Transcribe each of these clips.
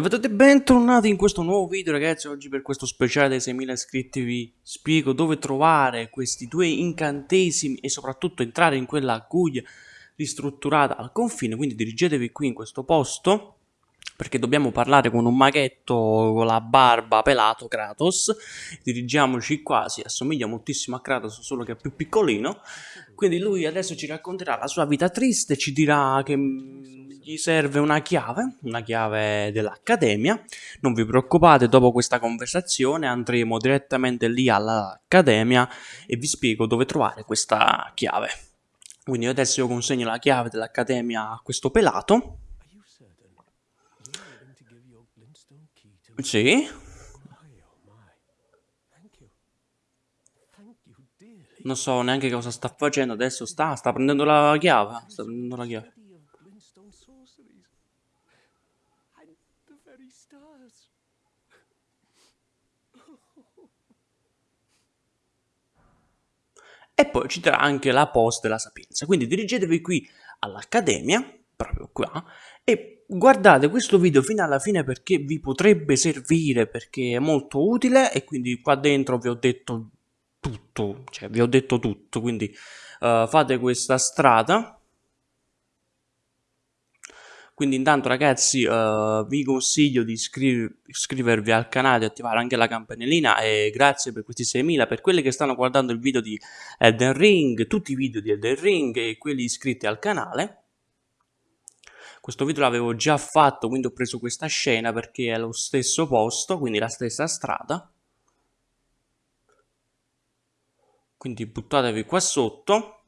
bentornati in questo nuovo video ragazzi, oggi per questo speciale dei 6000 iscritti vi spiego dove trovare questi due incantesimi e soprattutto entrare in quella guglia ristrutturata al confine, quindi dirigetevi qui in questo posto perché dobbiamo parlare con un maghetto con la barba pelato Kratos, dirigiamoci qua, si assomiglia moltissimo a Kratos solo che è più piccolino, quindi lui adesso ci racconterà la sua vita triste, ci dirà che gli serve una chiave, una chiave dell'accademia. Non vi preoccupate, dopo questa conversazione andremo direttamente lì all'accademia e vi spiego dove trovare questa chiave. Quindi adesso io consegno la chiave dell'accademia a questo pelato. Sì. Non so neanche cosa sta facendo, adesso sta, sta prendendo la chiave, sta prendendo la chiave. E poi ci darà anche la post della Sapienza. Quindi dirigetevi qui all'Accademia, proprio qua, e guardate questo video fino alla fine perché vi potrebbe servire, perché è molto utile e quindi qua dentro vi ho detto tutto, cioè vi ho detto tutto, quindi uh, fate questa strada quindi intanto ragazzi uh, vi consiglio di iscri iscrivervi al canale, di attivare anche la campanellina e grazie per questi 6.000, per quelli che stanno guardando il video di Elden Ring, tutti i video di Elden Ring e quelli iscritti al canale. Questo video l'avevo già fatto, quindi ho preso questa scena perché è lo stesso posto, quindi la stessa strada. Quindi buttatevi qua sotto,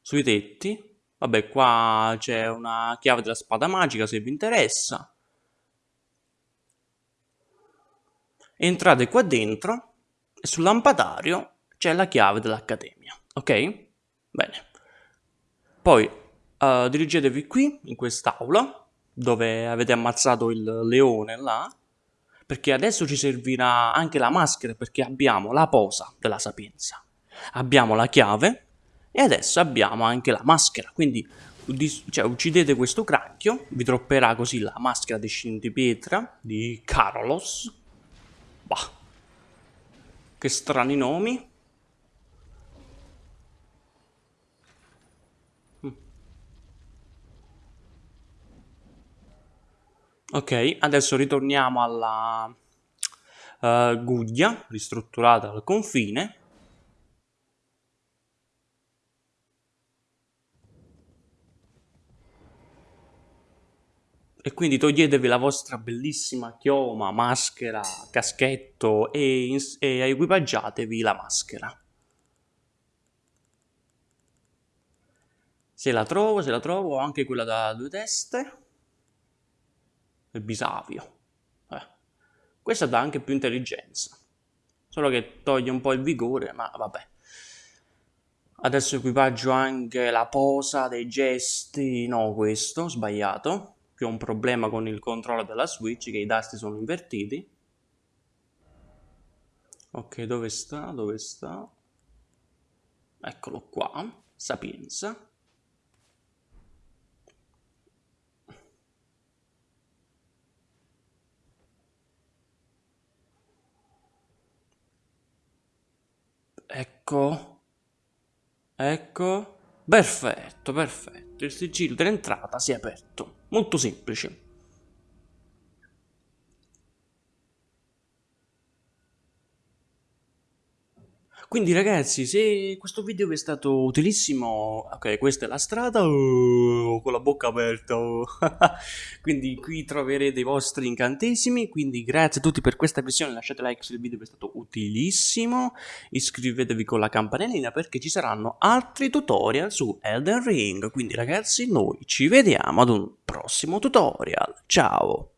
sui tetti, Vabbè, qua c'è una chiave della spada magica se vi interessa. Entrate qua dentro e sul lampadario c'è la chiave dell'accademia, ok? Bene. Poi uh, dirigetevi qui, in quest'aula, dove avete ammazzato il leone là, perché adesso ci servirà anche la maschera, perché abbiamo la posa della sapienza. Abbiamo la chiave, e adesso abbiamo anche la maschera, quindi cioè, uccidete questo cranchio, vi tropperà così la maschera di scintipietra di Carlos. Bah. Che strani nomi. Mm. Ok, adesso ritorniamo alla uh, guglia ristrutturata al confine E quindi toglietevi la vostra bellissima chioma, maschera, caschetto e, e equipaggiatevi la maschera. Se la trovo, se la trovo, anche quella da due teste. Il bisavio. Eh. Questa dà anche più intelligenza. Solo che toglie un po' il vigore, ma vabbè. Adesso equipaggio anche la posa dei gesti. No, questo, sbagliato che ho un problema con il controllo della Switch, che i tasti sono invertiti. Ok, dove sta? Dove sta? Eccolo qua, Sapienza. Ecco, ecco, perfetto, perfetto, il sigillo dell'entrata si è aperto. Molto semplice. Quindi ragazzi, se questo video vi è stato utilissimo, ok, questa è la strada, oh, con la bocca aperta, oh. quindi qui troverete i vostri incantesimi, quindi grazie a tutti per questa visione, lasciate like se il video vi è stato utilissimo, iscrivetevi con la campanellina perché ci saranno altri tutorial su Elden Ring, quindi ragazzi noi ci vediamo ad un prossimo tutorial, ciao!